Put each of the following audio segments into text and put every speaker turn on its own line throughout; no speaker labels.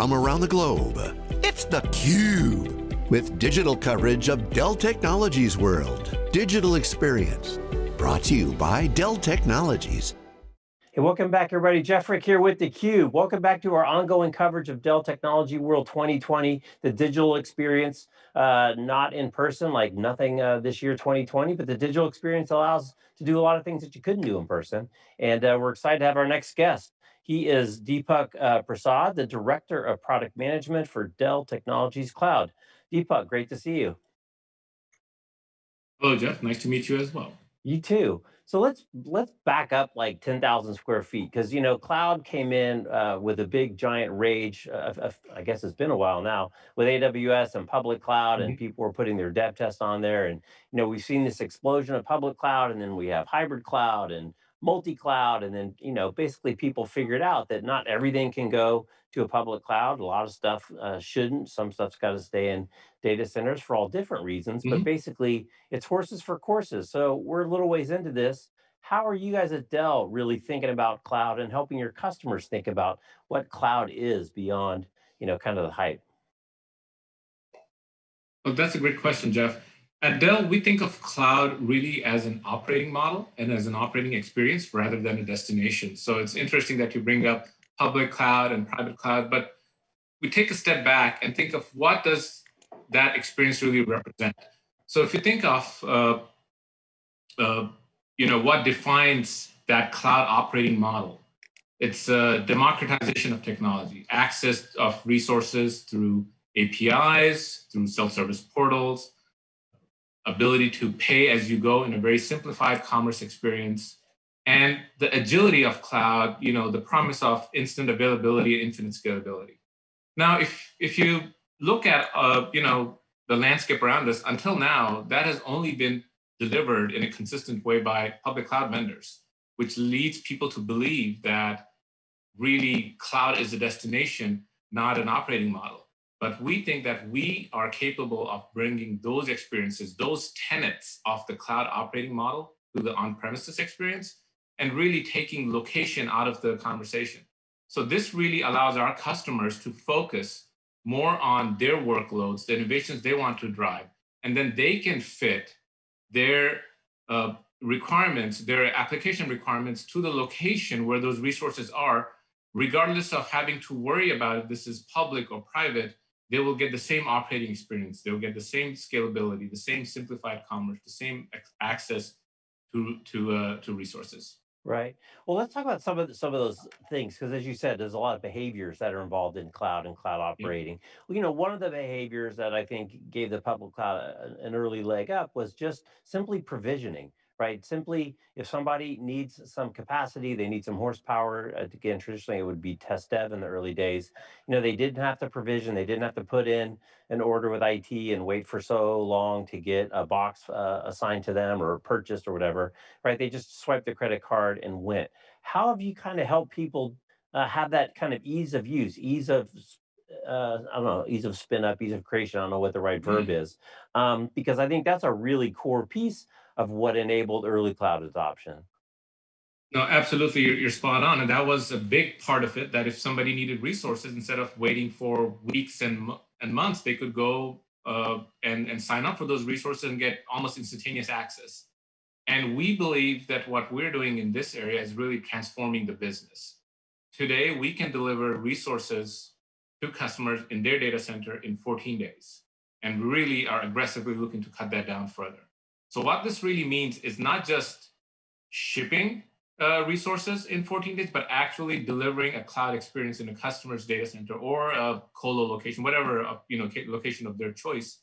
from around the globe. It's theCUBE, with digital coverage of Dell Technologies World. Digital Experience, brought to you by Dell Technologies.
Hey, welcome back everybody. Jeff Frick here with theCUBE. Welcome back to our ongoing coverage of Dell Technology World 2020, the digital experience, uh, not in person, like nothing uh, this year 2020, but the digital experience allows to do a lot of things that you couldn't do in person. And uh, we're excited to have our next guest. He is Deepak uh, Prasad, the Director of Product Management for Dell Technologies Cloud. Deepak, great to see you.
Hello, Jeff. Nice to meet you as well.
You too. So let's let's back up like 10,000 square feet because you know cloud came in uh, with a big giant rage. Uh, I guess it's been a while now with AWS and public cloud, mm -hmm. and mm-hmm. people were putting their dev tests on there. And you know we've seen this explosion of public cloud, and then we have hybrid cloud and multi-cloud, and then you know basically people figured out that not everything can go to a public cloud. A lot of stuff uh, shouldn't. Some stuff's got to stay in data centers for all different reasons, mm -hmm. but mm-hmm. basically it's horses for courses. So we're a little ways into this. How are you guys at Dell really thinking about cloud and helping your customers think about what cloud is beyond, you know, kind of the hype?
Well, that's a great question, Jeff. At Dell, we think of cloud really as an operating model and as an operating experience rather than a destination. So it's interesting that you bring up public cloud and private cloud, but we take a step back and think of what does that experience really represent. So if you think of, uh, uh, you know, what defines that cloud operating model, it's a democratization of technology, access of resources through APIs, through self-service portals, ability to pay as you go in a very simplified commerce experience, and the agility of cloud, you know, the promise of instant availability and infinite scalability. Now, if, if you look at, uh, you know, the landscape around us, until now, that has only been delivered in a consistent way by public cloud vendors, which leads people to believe that really cloud is a destination, not an operating model. But we think that we are capable of bringing those experiences, those tenets of the cloud operating model to the on-premises experience and really taking location out of the conversation. So this really allows our customers to focus more on their workloads, the innovations they want to drive, and then they can fit their uh, requirements, their application requirements to the location where those resources are, regardless of having to worry about if this is public or private, they will get the same operating experience. They'll get the same scalability, the same simplified commerce, the same access to, to, uh, to resources.
Right. Well, let's talk about some of the, some of those things because, as you said, there's a lot of behaviors that are involved in cloud and cloud operating. Yeah. Well, you know, one of the behaviors that I think gave the public cloud an early leg up was just simply provisioning right? Simply, if somebody needs some capacity, they need some horsepower, uh, again, traditionally it would be test dev in the early days. You know, they didn't have to provision, they didn't have to put in an order with IT and wait for so long to get a box uh, assigned to them or purchased or whatever, right? They just swiped the credit card and went. How have you kind of helped people uh, have that kind of ease of use, ease of uh, I don't know, ease of spin up, ease of creation. I don't know what the right verb mm. is, um, because I think that's a really core piece of what enabled early cloud adoption.
No, absolutely, you're, spot on. And that was a big part of it, that if somebody needed resources, instead of waiting for weeks and, and months, they could go uh, and, and sign up for those resources and get almost instantaneous access. And we believe that what we're doing in this area is really transforming the business. Today, we can deliver resources to customers in their data center in 14 days. And we really are aggressively looking to cut that down further. So what this really means is not just shipping uh, resources in 14 days, but actually delivering a cloud experience in a customer's data center or a colo location, whatever uh, you know location of their choice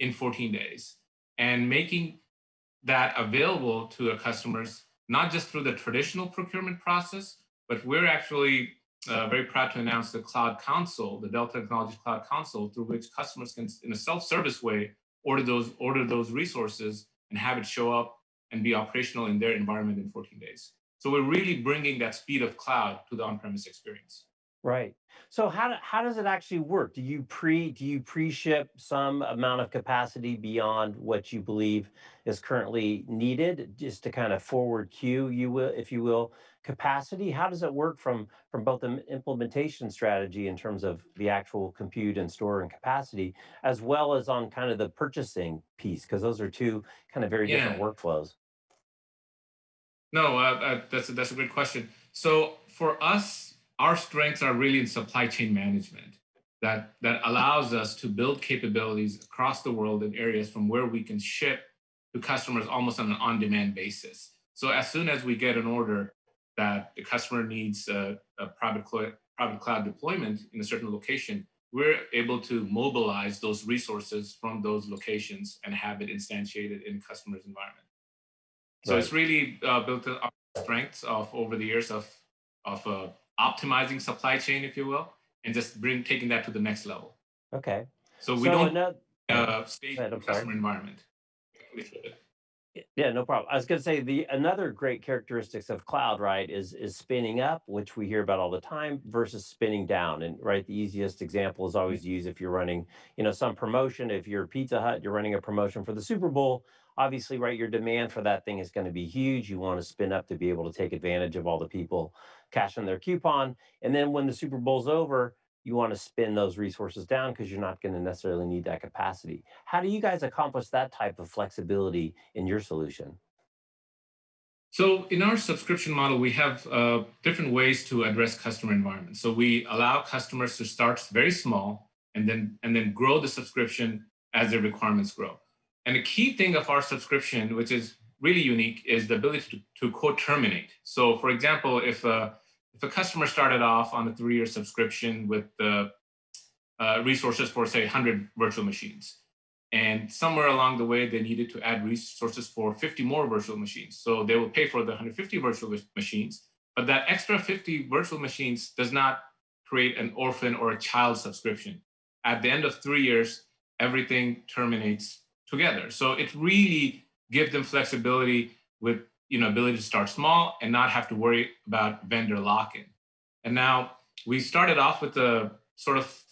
in 14 days, and making that available to the customers, not just through the traditional procurement process, but we're actually uh, very proud to announce the Cloud Console, the Dell Technologies Cloud Console, through which customers can, in a self-service way, order those order those resources and have it show up and be operational in their environment in 14 days. So we're really bringing that speed of cloud to the on-premise experience.
Right. So how, do, how does it actually work? Do you pre do you pre-ship some amount of capacity beyond what you believe is currently needed, just to kind of forward queue, you will, if you will, capacity? How does it work from from both the implementation strategy in terms of the actual compute and store and capacity, as well as on kind of the purchasing piece? Because those are two kind of very different workflows.
No, uh, uh, that's a, that's a great question. So for us, our strengths are really in supply chain management. That that allows us to build capabilities across the world in areas from where we can ship to customers almost on an on-demand basis. So as soon as we get an order that the customer needs a, a private, cloud, private cloud deployment in a certain location, we're able to mobilize those resources from those locations and have it instantiated in customer's environment. So
Right.
it's really uh, built on our strengths of over the years of of uh, optimizing supply chain, if you will, and just bring taking that to the next level.
Okay.
So we
So
don't
another,
uh, stage the customer environment.
Yeah, no problem. I was going to say the another great characteristics of cloud, right, is is spinning up, which we hear about all the time, versus spinning down. And right, the easiest example is always used if you're running, you know, some promotion. If you're Pizza Hut, you're running a promotion for the Super Bowl. Obviously, right, your demand for that thing is going to be huge. You want to spin up to be able to take advantage of all the people cashing their coupon. And then when the Super Bowl's over, you want to spin those resources down because you're not going to necessarily need that capacity. How do you guys accomplish that type of flexibility in your solution?
So in our subscription model, we have uh, different ways to address customer environments. So we allow customers to start very small and then and then grow the subscription as their requirements grow. And the key thing of our subscription, which is really unique, is the ability to, to co-terminate. So for example, if a, if a customer started off on a three-year subscription with the uh, resources for say 100 virtual machines, and somewhere along the way, they needed to add resources for 50 more virtual machines. So they will pay for the 150 virtual machines, but that extra 50 virtual machines does not create an orphan or a child subscription. At the end of three years, everything terminates together. So it really gives them flexibility with you know ability to start small and not have to worry about vendor lock-in. And now we started off with a sort of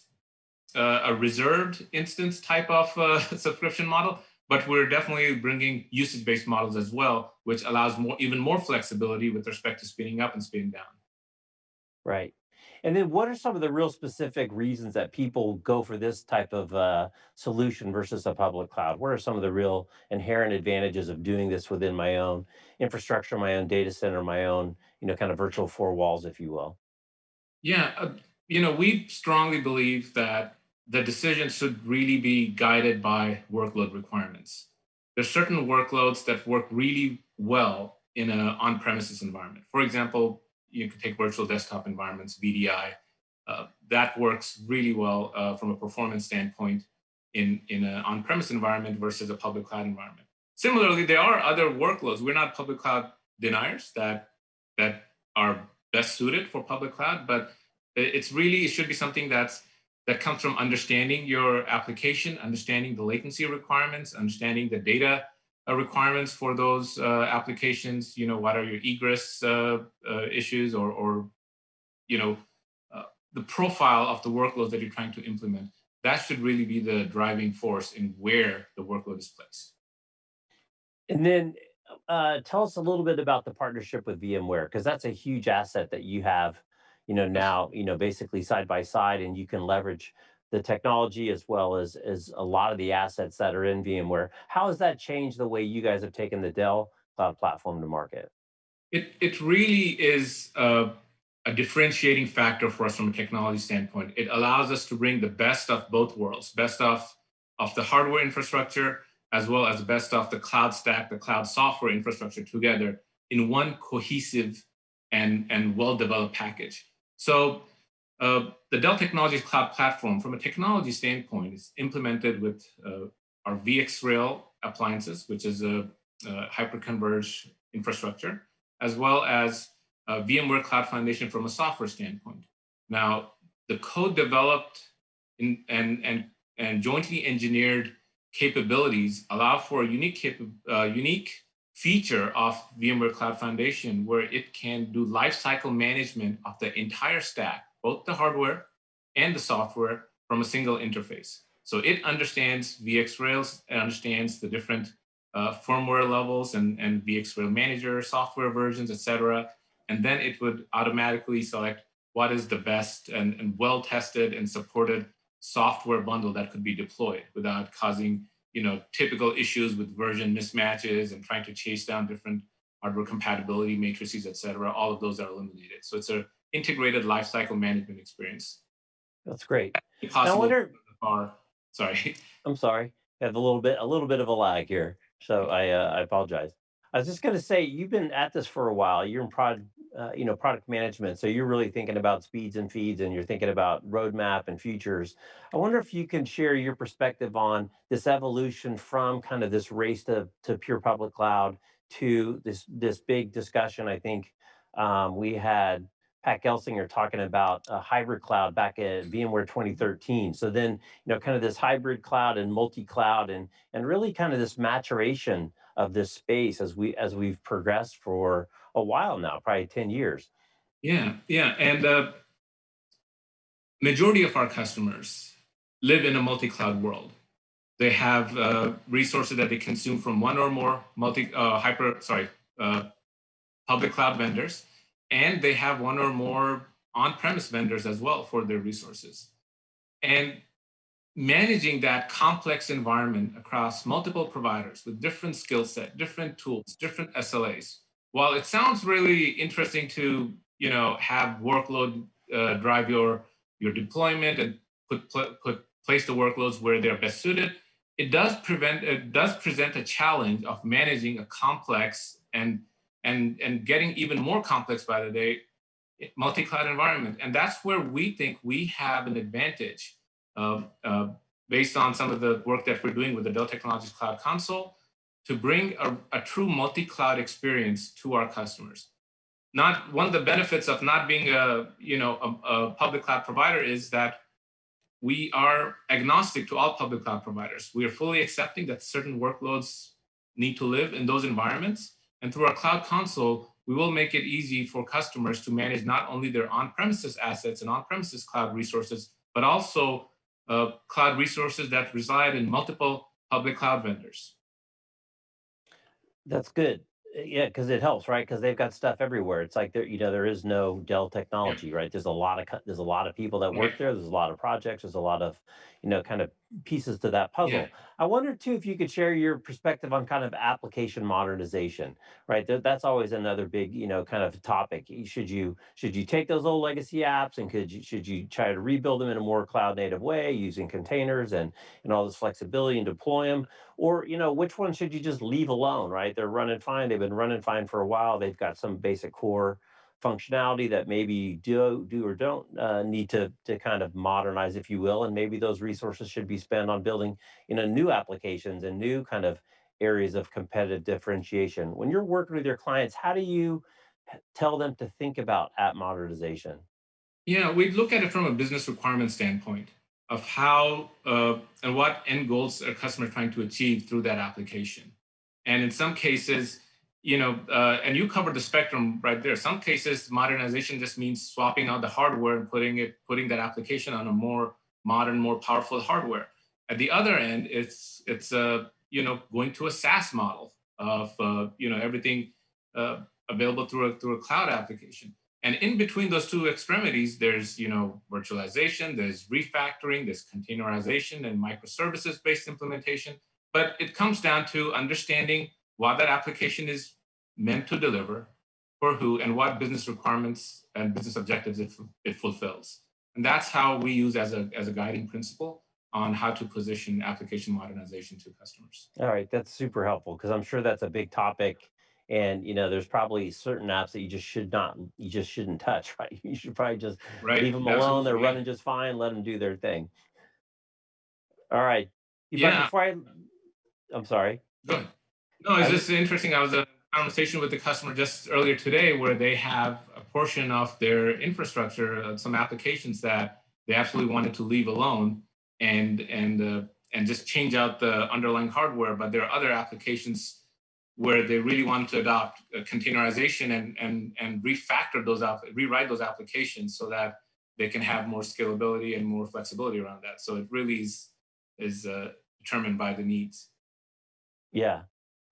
uh, a reserved instance type of uh, subscription model, but we're definitely bringing usage-based models as well, which allows more, even more flexibility with respect to speeding up and speeding down.
Right. And then what are some of the real specific reasons that people go for this type of uh, solution versus a public cloud? What are some of the real inherent advantages of doing this within my own infrastructure, my own data center, my own, you know, kind of virtual four walls, if you will?
Yeah, uh, you know, we strongly believe that the decision should really be guided by workload requirements. There's certain workloads that work really well in an on-premises environment. For example, you can take virtual desktop environments, VDI. Uh, that works really well uh, from a performance standpoint in, in an on-premise environment versus a public cloud environment. Similarly, there are other workloads. We're not public cloud deniers that, that are best suited for public cloud, but it's really, it should be something that's that comes from understanding your application, understanding the latency requirements, understanding the data uh, requirements for those uh, applications. You know, what are your egress uh, uh issues or, or, you know, uh, the profile of the workloads that you're trying to implement. That should really be the driving force in where the workload is placed.
And then uh, tell us a little bit about the partnership with VMware, because that's a huge asset that you have, you know, now, you know, basically side by side, and you can leverage the technology as well as as a lot of the assets that are in VMware. How has that changed the way you guys have taken the Dell cloud platform to market?
It, it really is uh, a differentiating factor for us from a technology standpoint. It allows us to bring the best of both worlds, best of, of the hardware infrastructure, as well as the best of the cloud stack, the cloud software infrastructure together in one cohesive and, and well-developed package. So uh, the Dell Technologies Cloud Platform, from a technology standpoint, is implemented with uh, our VxRail appliances, which is a, a hyperconverged infrastructure, as well as VMware Cloud Foundation from a software standpoint. Now, the code developed in, and, and, and jointly engineered capabilities allow for a unique, uh, unique feature of VMware Cloud Foundation where it can do lifecycle management of the entire stack, both the hardware and the software from a single interface. So it understands VxRails, it understands the different uh, firmware levels and, and VxRail manager, software versions, et cetera. and then it would automatically select what is the best and, and well-tested and supported software bundle that could be deployed without causing you know typical issues with version mismatches and trying to chase down different hardware compatibility matrices, et cetera. All of those are eliminated. So it's an integrated lifecycle management experience.
That's great.
Possible
I wonder.
sorry.
I'm sorry. I have a little bit a little bit of a lag here, so I uh, I apologize. I was just going to say you've been at this for a while. You're in product, uh, you know, product management, so you're really thinking about speeds and feeds, and you're thinking about roadmap and futures. I wonder if you can share your perspective on this evolution from kind of this race to to pure public cloud to this this big discussion. I think um, we had Pat Gelsinger talking about a hybrid cloud back at VMworld 2013. So then, you know, kind of this hybrid cloud and multi-cloud and and really kind of this maturation of this space as we as we've progressed for a while now, probably 10 years.
Yeah, yeah. And the uh, majority of our customers live in a multi-cloud world. They have uh, resources that they consume from one or more multi uh, hyper sorry uh, public cloud vendors, and they have one or more on-premise vendors as well for their resources. And managing that complex environment across multiple providers with different skill set, different tools, different SLAs. While it sounds really interesting to you know have workload uh, drive your your deployment and put put place the workloads where they're best suited, it does prevent it does present a challenge of managing a complex and and and getting even more complex by the day multi-cloud environment. And that's where we think we have an advantage uh, uh, based on some of the work that we're doing with the Dell Technologies Cloud Console to bring a, a true multi-cloud experience to our customers. Not one of the benefits of not being a you know a, a public cloud provider is that we are agnostic to all public cloud providers. We are fully accepting that certain workloads need to live in those environments. And through our cloud console, we will make it easy for customers to manage not only their on-premises assets and on-premises cloud resources, but also uh, cloud resources that reside in multiple public cloud vendors.
That's good. Uh, yeah, because it helps, right? Because they've got stuff everywhere. It's like there, you know, there is no Dell technology, right? There's a lot of there's a lot of people that work there. There's a lot of projects. There's a lot of, you know, kind of pieces to that puzzle.
Yeah.
I wonder too if you could share your perspective on kind of application modernization, right? That's always another big, you know, kind of topic. Should you should you take those old legacy apps and could you should you try to rebuild them in a more cloud native way using containers and and all this flexibility and deploy them, or you know which one should you just leave alone, right? They're running fine. They've been running fine for a while. They've got some basic core functionality that maybe do do or don't uh, need to to kind of modernize, if you will, and maybe those resources should be spent on building you know new applications and new kind of areas of competitive differentiation. When you're working with your clients, how do you tell them to think about app modernization?
Yeah, we look at it from a business requirement standpoint of how uh, and what end goals a customer trying to achieve through that application. And in some cases, you know, uh, and you covered the spectrum right there. Some cases, modernization just means swapping out the hardware and putting it, putting that application on a more modern, more powerful hardware. At the other end, it's it's uh, you know going to a SaaS model of uh, you know everything uh, available through a through a cloud application. And in between those two extremities, there's you know virtualization, there's refactoring, there's containerization and microservices based implementation. But it comes down to understanding what that application is meant to deliver, for who, and what business requirements and business objectives it, it fulfills. And that's how we use as a, as a guiding principle on how to position application modernization to customers.
All right, that's super helpful because I'm sure that's a big topic. And you know, there's probably certain apps that you just should not, you just shouldn't touch, right? You should probably just right. leave them Absolutely. alone. They're running just fine. Let them do their thing. All right.
Yeah.
Before I, I'm sorry.
Go ahead. No, it's just interesting. I was a conversation with the customer just earlier today where they have a portion of their infrastructure, uh, some applications that they absolutely wanted to leave alone and and uh, and just change out the underlying hardware. But there are other applications where they really want to adopt containerization and and and refactor those out, rewrite those applications so that they can have more scalability and more flexibility around that. So it really is is uh, determined by the needs.
Yeah,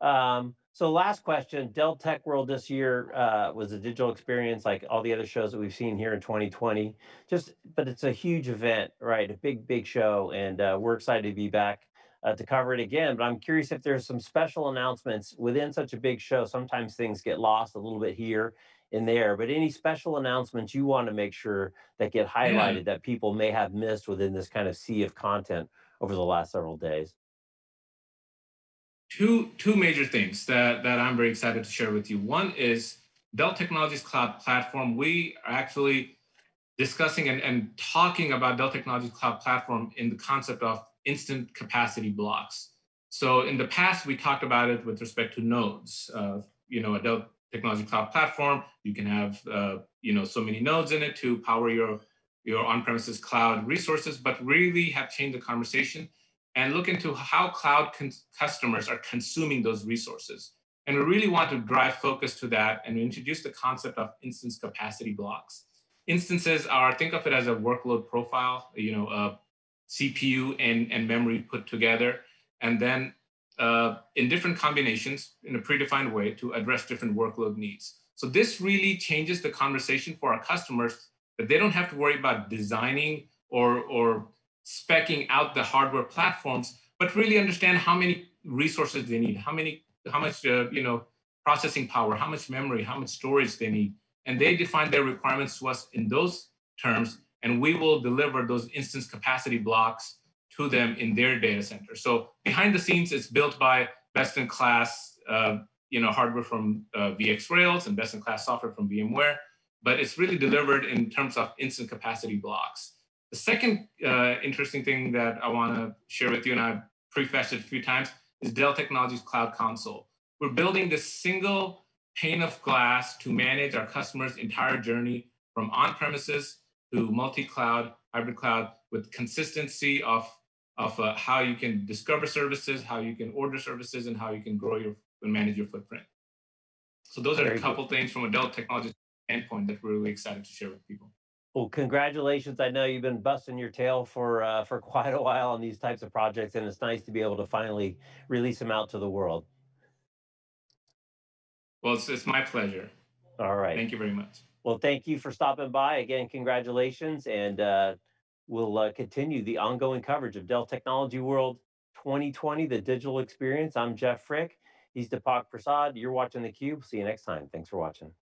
um, So last question, Dell Tech World this year uh, was a digital experience like all the other shows that we've seen here in 2020. Just, but it's a huge event, right? A big, big show, and uh, we're excited to be back uh, to cover it again. But I'm curious if there's some special announcements within such a big show. Sometimes things get lost a little bit here and there, but any special announcements you want to make sure that get highlighted
Yeah.
that people may have missed within this kind of sea of content over the last several days?
Two two major things that that I'm very excited to share with you. One is Dell Technologies Cloud Platform. We are actually discussing and, and talking about Dell Technologies Cloud Platform in the concept of instance capacity blocks. So in the past, we talked about it with respect to nodes. Uh, you know, a Dell Technology Cloud Platform, you can have uh, you know so many nodes in it to power your your on-premises cloud resources, but really have changed the conversation and look into how cloud customers are consuming those resources. And we really want to drive focus to that and introduce the concept of instance capacity blocks. Instances are, think of it as a workload profile, you know, a CPU and, and memory put together, and then uh, in different combinations in a predefined way to address different workload needs. So this really changes the conversation for our customers that they don't have to worry about designing or, or specking out the hardware platforms, but really understand how many resources they need, how many, how much, uh, you know, processing power, how much memory, how much storage they need. And they define their requirements to us in those terms, and we will deliver those instance capacity blocks to them in their data center. So behind the scenes, it's built by best-in-class, uh, you know, hardware from uh, VxRails and best-in-class software from VMware, but it's really delivered in terms of instance capacity blocks. The second uh, interesting thing that I want to share with you, and I've prefaced it a few times, is Dell Technologies Cloud Console. We're building this single pane of glass to manage our customers' entire journey from on-premises to multi-cloud, hybrid cloud, with consistency of, of uh, how you can discover services, how you can order services, and how you can grow your and manage your footprint. So those are
Very
a couple things from a Dell Technologies standpoint that we're really excited to share with people.
Well, congratulations. I know you've been busting your tail for uh, for quite a while on these types of projects, and it's nice to be able to finally release them out to the world.
Well, it's, it's my pleasure.
All right.
Thank you very much.
Well, thank you for stopping by. Again, congratulations, and uh, we'll uh, continue the ongoing coverage of Dell Technology World 2020, the digital experience. I'm Jeff Frick. He's Deepak Prasad. You're watching theCUBE. See you next time. Thanks for watching.